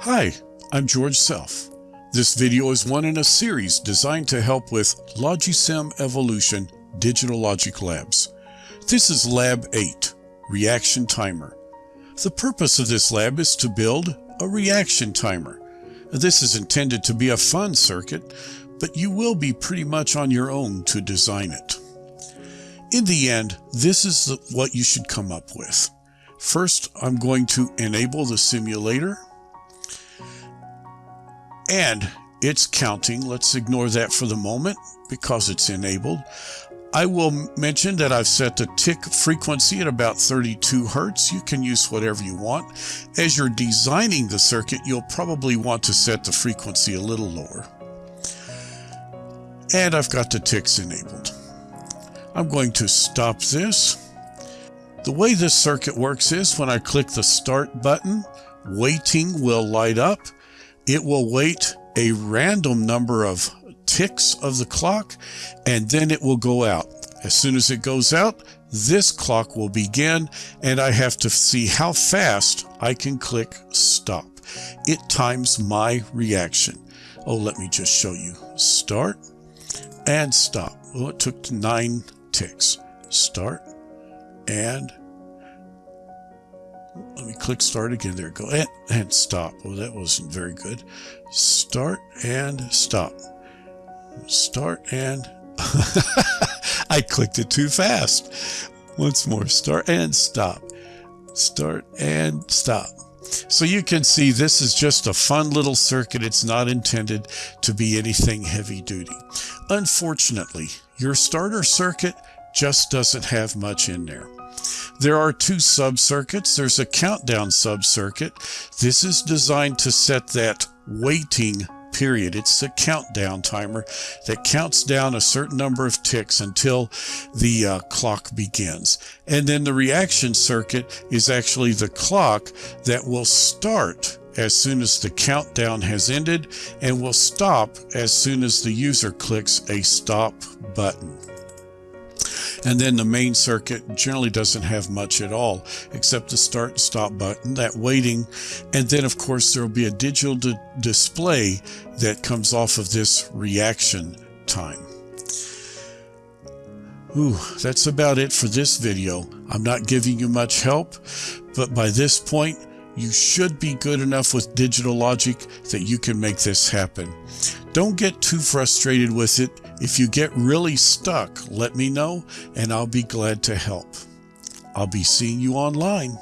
Hi, I'm George Self. This video is one in a series designed to help with Logisim Evolution Digital Logic Labs. This is Lab 8, Reaction Timer. The purpose of this lab is to build a reaction timer. This is intended to be a fun circuit, but you will be pretty much on your own to design it. In the end, this is what you should come up with. First, I'm going to enable the simulator. And it's counting. Let's ignore that for the moment because it's enabled. I will mention that I've set the tick frequency at about 32 Hertz. You can use whatever you want. As you're designing the circuit, you'll probably want to set the frequency a little lower. And I've got the ticks enabled. I'm going to stop this. The way this circuit works is when I click the start button, waiting will light up. It will wait a random number of ticks of the clock and then it will go out. As soon as it goes out, this clock will begin and I have to see how fast I can click stop. It times my reaction. Oh, let me just show you. Start and stop. Well, it took nine ticks. Start and click start again. There go and, and stop. Oh, that wasn't very good. Start and stop. Start and I clicked it too fast. Once more, start and stop. Start and stop. So you can see this is just a fun little circuit. It's not intended to be anything heavy duty. Unfortunately, your starter circuit just doesn't have much in there. There are two sub-circuits. There's a countdown sub-circuit. This is designed to set that waiting period. It's a countdown timer that counts down a certain number of ticks until the uh, clock begins. And then the reaction circuit is actually the clock that will start as soon as the countdown has ended and will stop as soon as the user clicks a stop button. And then the main circuit generally doesn't have much at all, except the start and stop button, that waiting. And then, of course, there will be a digital display that comes off of this reaction time. Ooh, that's about it for this video. I'm not giving you much help, but by this point, you should be good enough with digital logic that you can make this happen. Don't get too frustrated with it. If you get really stuck, let me know and I'll be glad to help. I'll be seeing you online.